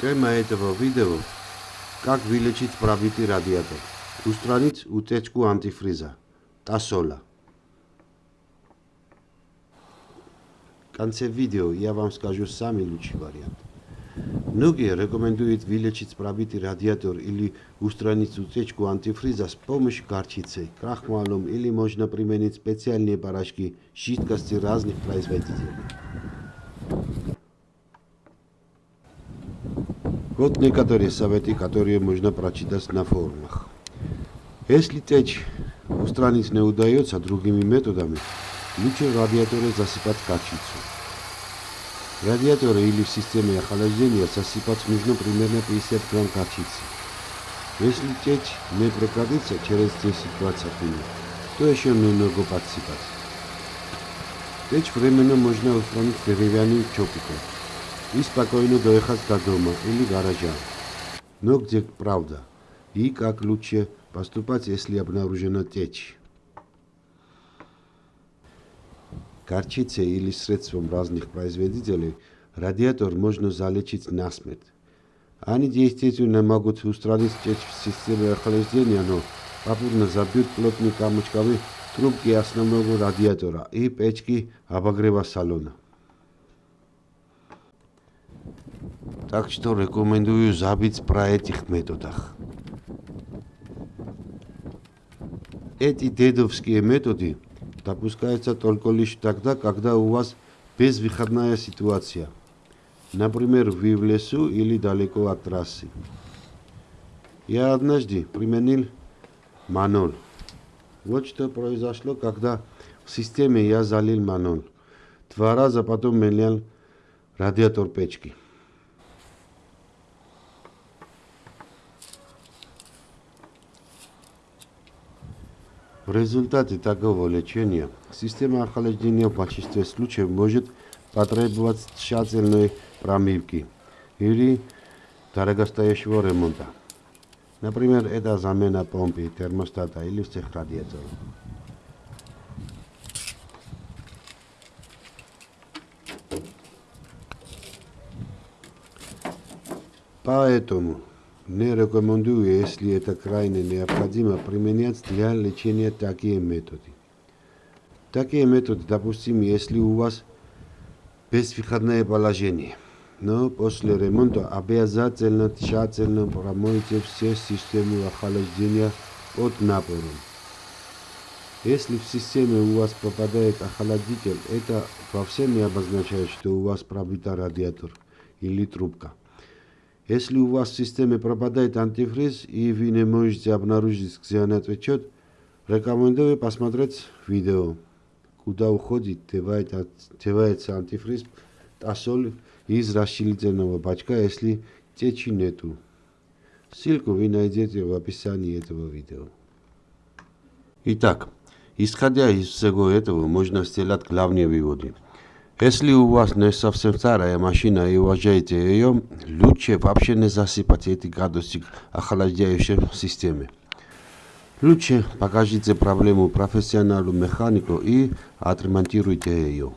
Тема во видео – как вилечит правити радијатор, устранит утечку антифриза. та сола. Канце видео ја вам скажу сами лучи вариант. Многие рекомендуют вылечить пробитый радиатор или устранить утечку антифриза с помощью горчицы, крахмалом или можно применить специальные порошки, жидкости разных производителей. Вот некоторые советы, которые можно прочитать на форумах. Если течь устранить не удается другими методами, лучше радиаторы засыпать качицу. Радиаторы или в системе охлаждения засыпать нужно примерно 50 грамм качицы. Если течь не прекратится через 10-20 минут, то еще немного подсыпать. Течь временно можно устранить деревянным чопиком и спокойно доехать до дома или гаража. Но где правда? И как лучше поступать, если обнаружена течь? Горчицей или средством разных производителей радиатор можно залечить насмерть. Они действительно могут устранить течь в системе охлаждения, но попутно забьют плотные камушковые трубки основного радиатора и печки обогрева салона. Так что рекомендую забыть про этих методах. Эти дедовские методы допускаются только лишь тогда, когда у вас безвыходная ситуация. Например, вы в лесу или далеко от трассы. Я однажды применил манол. Вот что произошло, когда в системе я залил манол. Два раза потом менял радиатор печки. В результате такого лечения система охлаждения в большинстве случаев может потребовать тщательной промывки или дорогостоящего ремонта. Например, это замена помпы, термостата или всех радиаторов. Поэтому не рекомендую, если это крайне необходимо, применять для лечения такие методы. Такие методы допустимы, если у вас безвыходное положение. Но после ремонта обязательно тщательно промойте все системы охлаждения от напора. Если в системе у вас попадает охладитель, это вовсе не обозначает, что у вас пробита радиатор или трубка. Если у вас в системе пропадает антифриз и вы не можете обнаружить, где он отвечет, рекомендую посмотреть видео, куда уходит, девается, антифриз, соль из расширительного бачка, если течи нету. Ссылку вы найдете в описании этого видео. Итак, исходя из всего этого, можно сделать главные выводы. Если у вас не совсем старая машина и уважаете ее, лучше вообще не засыпать эти градусик охлаждающей системе. Лучше покажите проблему профессионалу механику и отремонтируйте ее.